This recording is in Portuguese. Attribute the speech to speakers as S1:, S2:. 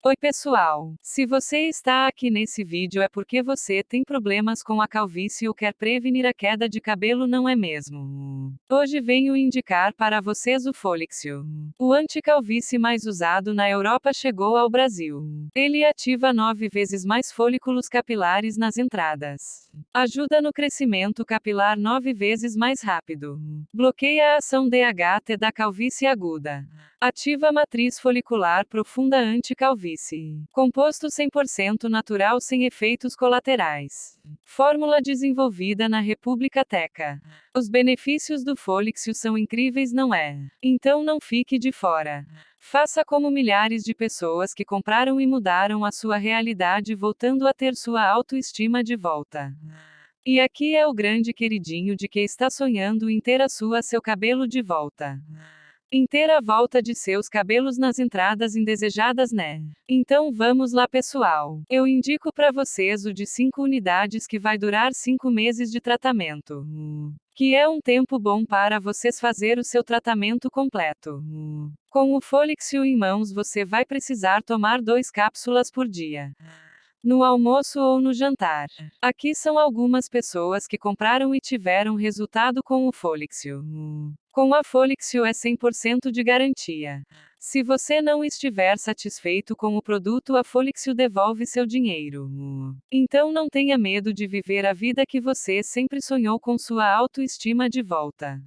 S1: Oi pessoal, se você está aqui nesse vídeo é porque você tem problemas com a calvície ou quer prevenir a queda de cabelo não é mesmo? Hoje venho indicar para vocês o Folixio. O anti-calvície mais usado na Europa chegou ao Brasil. Ele ativa nove vezes mais folículos capilares nas entradas. Ajuda no crescimento capilar nove vezes mais rápido. Bloqueia a ação DHT da calvície aguda. Ativa a matriz folicular profunda anti-calvície. Composto 100% natural sem efeitos colaterais. Fórmula desenvolvida na República Teca. Os benefícios do Folixio são incríveis, não é? Então não fique de fora. Faça como milhares de pessoas que compraram e mudaram a sua realidade voltando a ter sua autoestima de volta. E aqui é o grande queridinho de que está sonhando em ter a sua seu cabelo de volta. Inteira volta de seus cabelos nas entradas indesejadas, né? Então vamos lá, pessoal. Eu indico para vocês o de 5 unidades que vai durar 5 meses de tratamento. Que é um tempo bom para vocês fazer o seu tratamento completo. Com o Folixio em mãos, você vai precisar tomar 2 cápsulas por dia no almoço ou no jantar. Aqui são algumas pessoas que compraram e tiveram resultado com o Folixio. Com a Folixio é 100% de garantia. Se você não estiver satisfeito com o produto, a Folixio devolve seu dinheiro. Então não tenha medo de viver a vida que você sempre sonhou com sua autoestima de volta.